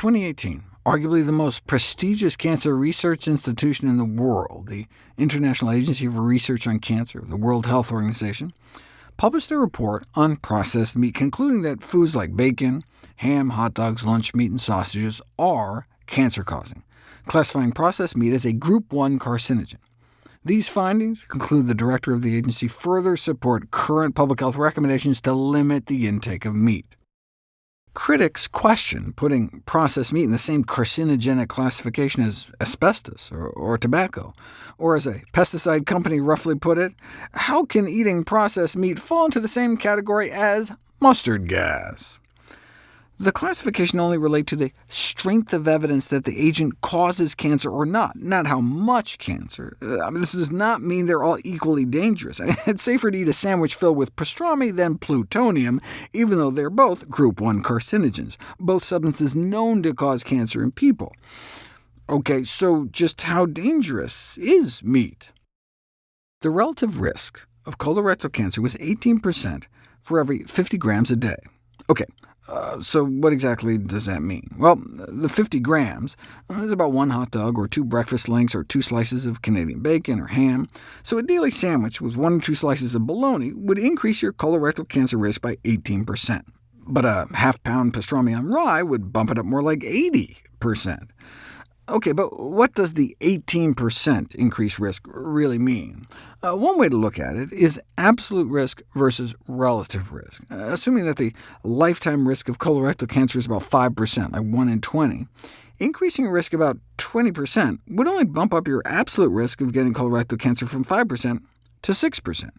2018, arguably the most prestigious cancer research institution in the world, the International Agency for Research on Cancer, of the World Health Organization, published a report on processed meat, concluding that foods like bacon, ham, hot dogs, lunch meat, and sausages are cancer-causing, classifying processed meat as a Group 1 carcinogen. These findings, conclude the director of the agency, further support current public health recommendations to limit the intake of meat. Critics question putting processed meat in the same carcinogenic classification as asbestos or, or, tobacco, or as a pesticide company roughly put it, how can eating processed meat fall into the same category as mustard gas? The classification only relate to the strength of evidence that the agent causes cancer or not, not how much cancer. Uh, this does not mean they're all equally dangerous. It's safer to eat a sandwich filled with pastrami than plutonium, even though they're both group 1 carcinogens, both substances known to cause cancer in people. OK, so just how dangerous is meat? The relative risk of colorectal cancer was 18% for every 50 grams a day. OK, uh, so what exactly does that mean? Well, the 50 grams is about one hot dog, or two breakfast links, or two slices of Canadian bacon or ham. So a daily sandwich with one or two slices of bologna would increase your colorectal cancer risk by 18%. But a half-pound pastrami on rye would bump it up more like 80%. OK, but what does the 18% increased risk really mean? Uh, one way to look at it is absolute risk versus relative risk. Uh, assuming that the lifetime risk of colorectal cancer is about 5%, like 1 in 20, increasing your risk about 20% would only bump up your absolute risk of getting colorectal cancer from 5% to 6%.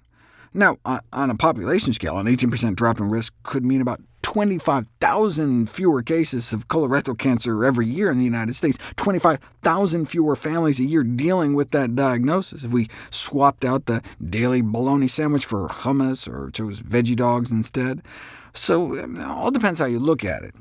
Now, on a population scale, an 18% drop in risk could mean about 25,000 fewer cases of colorectal cancer every year in the United States, 25,000 fewer families a year dealing with that diagnosis if we swapped out the daily bologna sandwich for hummus or chose veggie dogs instead. So it all depends how you look at it.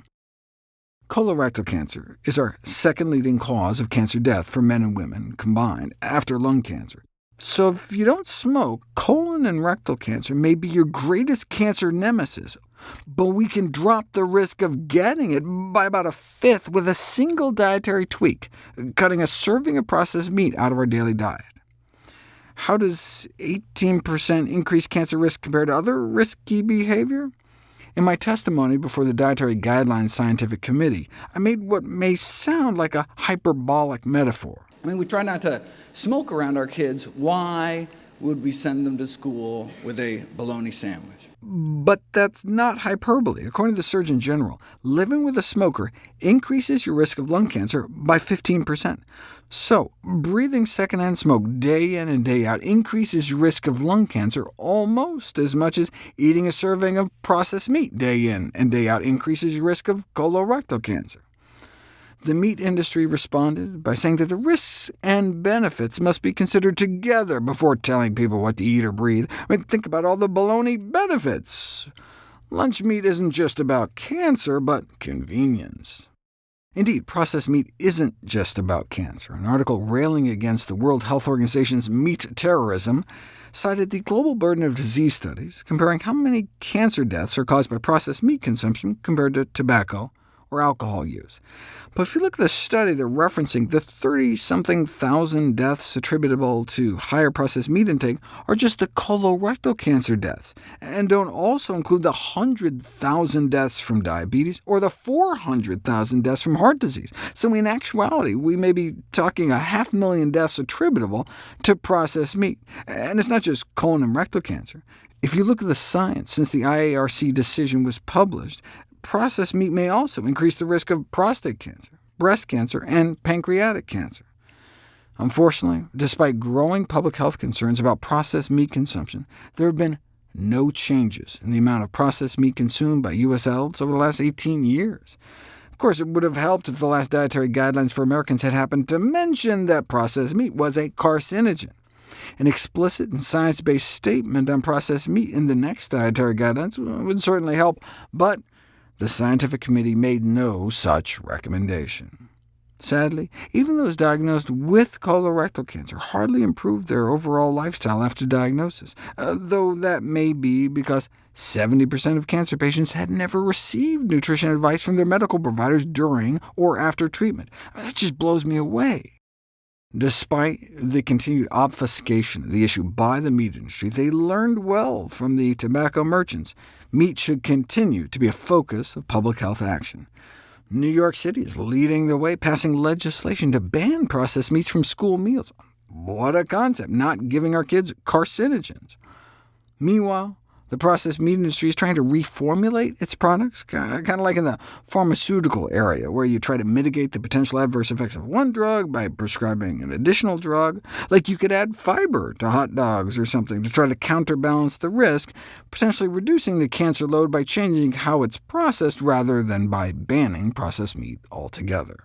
Colorectal cancer is our second leading cause of cancer death for men and women combined, after lung cancer. So if you don't smoke, colon and rectal cancer may be your greatest cancer nemesis, but we can drop the risk of getting it by about a fifth with a single dietary tweak, cutting a serving of processed meat out of our daily diet. How does 18% increased cancer risk compare to other risky behavior? In my testimony before the Dietary Guidelines Scientific Committee, I made what may sound like a hyperbolic metaphor. I mean, we try not to smoke around our kids. Why would we send them to school with a bologna sandwich? But that's not hyperbole. According to the Surgeon General, living with a smoker increases your risk of lung cancer by 15%. So, breathing secondhand smoke day in and day out increases your risk of lung cancer almost as much as eating a serving of processed meat day in and day out increases your risk of colorectal cancer. The meat industry responded by saying that the risks and benefits must be considered together before telling people what to eat or breathe. I mean, think about all the baloney benefits. Lunch meat isn't just about cancer, but convenience. Indeed, processed meat isn't just about cancer. An article railing against the World Health Organization's meat terrorism cited the global burden of disease studies, comparing how many cancer deaths are caused by processed meat consumption compared to tobacco or alcohol use. But if you look at the study, they're referencing the 30-something thousand deaths attributable to higher processed meat intake are just the colorectal cancer deaths, and don't also include the 100,000 deaths from diabetes or the 400,000 deaths from heart disease. So in actuality, we may be talking a half million deaths attributable to processed meat. And it's not just colon and rectal cancer. If you look at the science since the IARC decision was published, processed meat may also increase the risk of prostate cancer, breast cancer, and pancreatic cancer. Unfortunately, despite growing public health concerns about processed meat consumption, there have been no changes in the amount of processed meat consumed by U.S. adults over the last 18 years. Of course, it would have helped if the last dietary guidelines for Americans had happened to mention that processed meat was a carcinogen. An explicit and science-based statement on processed meat in the next dietary guidelines would certainly help, but the scientific committee made no such recommendation. Sadly, even those diagnosed with colorectal cancer hardly improved their overall lifestyle after diagnosis, uh, though that may be because 70% of cancer patients had never received nutrition advice from their medical providers during or after treatment. That just blows me away. Despite the continued obfuscation of the issue by the meat industry, they learned well from the tobacco merchants. Meat should continue to be a focus of public health action. New York City is leading the way, passing legislation to ban processed meats from school meals. What a concept, not giving our kids carcinogens. Meanwhile, the processed meat industry is trying to reformulate its products, kind of like in the pharmaceutical area, where you try to mitigate the potential adverse effects of one drug by prescribing an additional drug. Like you could add fiber to hot dogs or something to try to counterbalance the risk, potentially reducing the cancer load by changing how it's processed rather than by banning processed meat altogether.